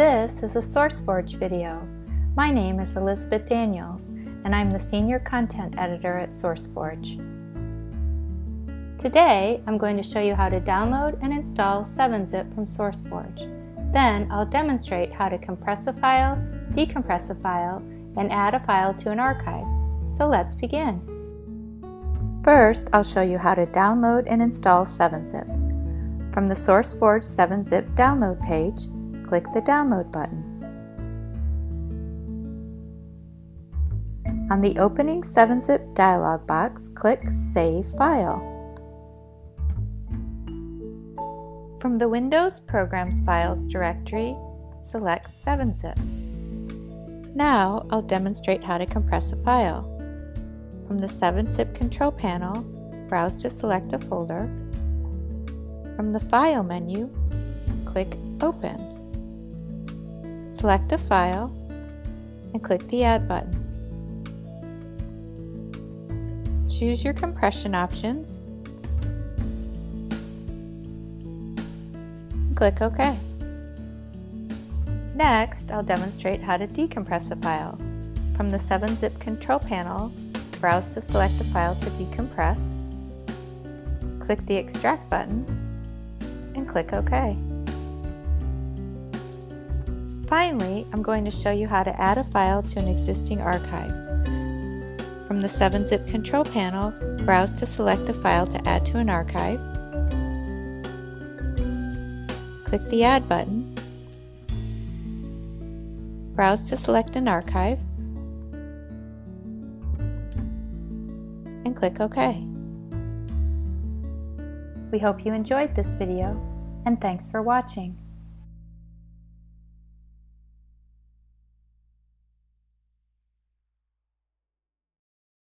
This is a SourceForge video. My name is Elizabeth Daniels, and I'm the Senior Content Editor at SourceForge. Today, I'm going to show you how to download and install 7-Zip from SourceForge. Then, I'll demonstrate how to compress a file, decompress a file, and add a file to an archive. So let's begin. First, I'll show you how to download and install 7-Zip. From the SourceForge 7-Zip download page, click the Download button. On the opening 7-Zip dialog box, click Save File. From the Windows Programs Files directory, select 7-Zip. Now I'll demonstrate how to compress a file. From the 7-Zip control panel, browse to select a folder. From the File menu, click Open. Select a file and click the Add button. Choose your compression options click OK. Next, I'll demonstrate how to decompress a file. From the 7-Zip control panel, browse to select the file to decompress, click the Extract button, and click OK. Finally, I'm going to show you how to add a file to an existing archive. From the 7-Zip control panel, browse to select a file to add to an archive. Click the Add button. Browse to select an archive. And click OK. We hope you enjoyed this video, and thanks for watching.